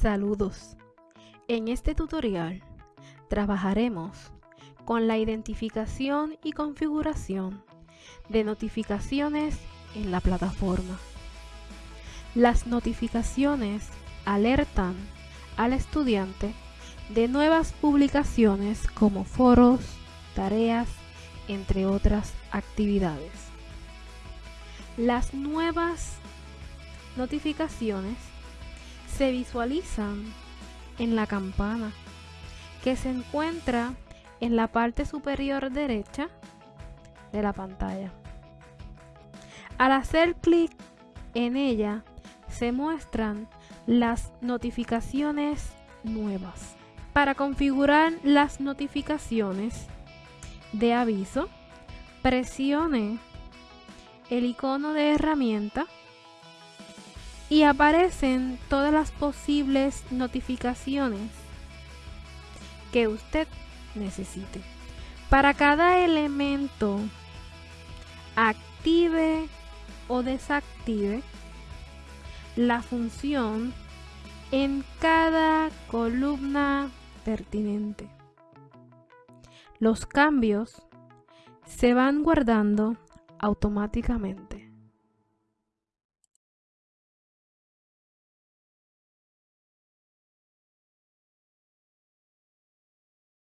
Saludos. En este tutorial trabajaremos con la identificación y configuración de notificaciones en la plataforma. Las notificaciones alertan al estudiante de nuevas publicaciones como foros, tareas, entre otras actividades. Las nuevas notificaciones se visualizan en la campana que se encuentra en la parte superior derecha de la pantalla. Al hacer clic en ella se muestran las notificaciones nuevas. Para configurar las notificaciones de aviso, presione el icono de herramienta y aparecen todas las posibles notificaciones que usted necesite. Para cada elemento, active o desactive la función en cada columna pertinente. Los cambios se van guardando automáticamente.